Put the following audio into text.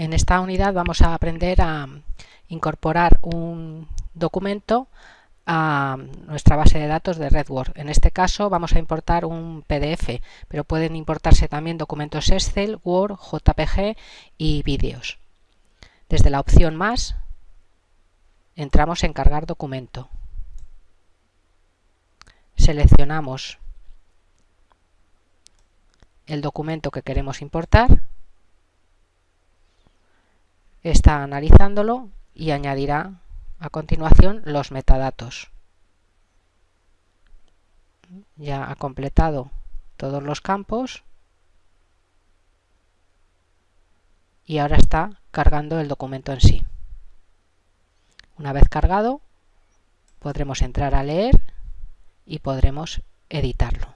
esta unidad vamos a aprender a incorporar un documento a nuestra base de datos de RedWord. En este caso vamos a importar un PDF, pero pueden importarse también documentos Excel, Word, JPG y vídeos. Desde la opción Más entramos en Cargar documento. Seleccionamos el documento que queremos importar, está analizándolo y añadirá a continuación los metadatos. Ya ha completado todos los campos y ahora está cargando el documento en sí. Una vez cargado podremos entrar a leer y podremos editarlo.